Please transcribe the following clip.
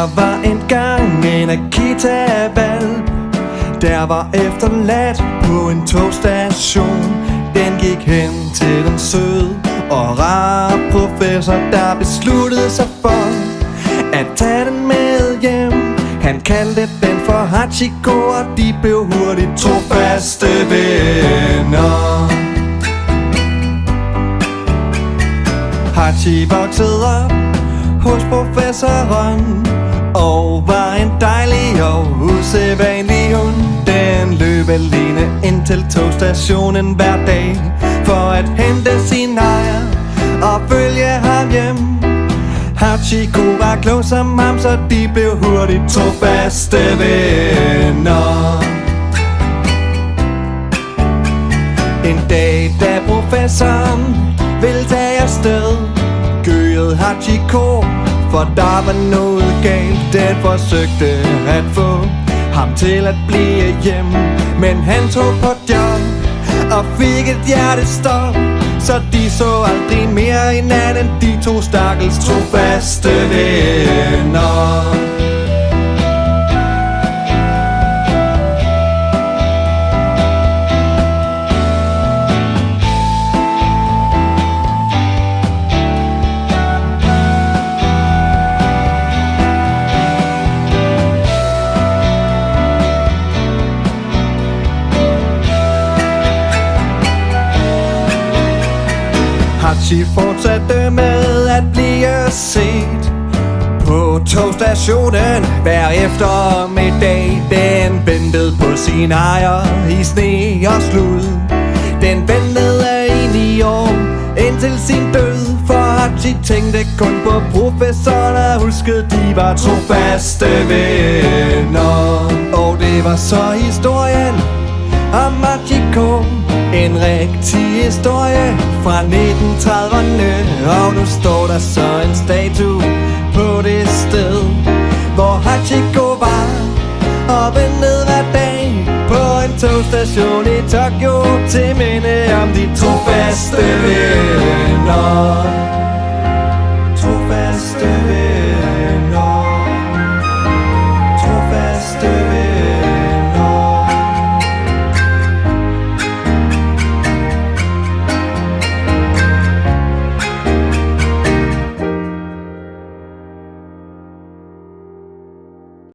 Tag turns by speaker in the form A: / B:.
A: Der var engang en Akita-valp Der var efterladt på en togstation. Den gik hen til den søde og rar professor Der besluttede sig for at tage den med hjem. Han kaldte den for Hachiko Og de blev hurtigt trofaste venner. Hachi voksede op hos professoren. Og var en dejlig og usædvanlig hund. Den løb alene ind til togstationen hver dag For at hente sin ejer og følge ham hjem. Hachiko var klog som ham, så de blev hurtigt to faste venner. En dag, da professoren ville tage afsted Gøede Hachiko, for der var noget galt. Den forsøgte at få ham til at blive hjem. Men han tog på job og fik et hjertestop. Så de så aldrig mere hinanden. De to stakkels trofaste venner. Taxi fortsatte med at blive set På togstationen hver eftermiddag. Den ventede på sin ejer i sne og slud. Den ventede i år indtil sin død For Hachi tænkte kun på professoren og huskede de var trofaste venner. Og det var så historien om rigtig historie fra 1930'erne Og nu står der så en statue på det sted Hvor Hachiko var. Og ventede hver dag På en togstation i Tokyo Til minde om de trofaste venner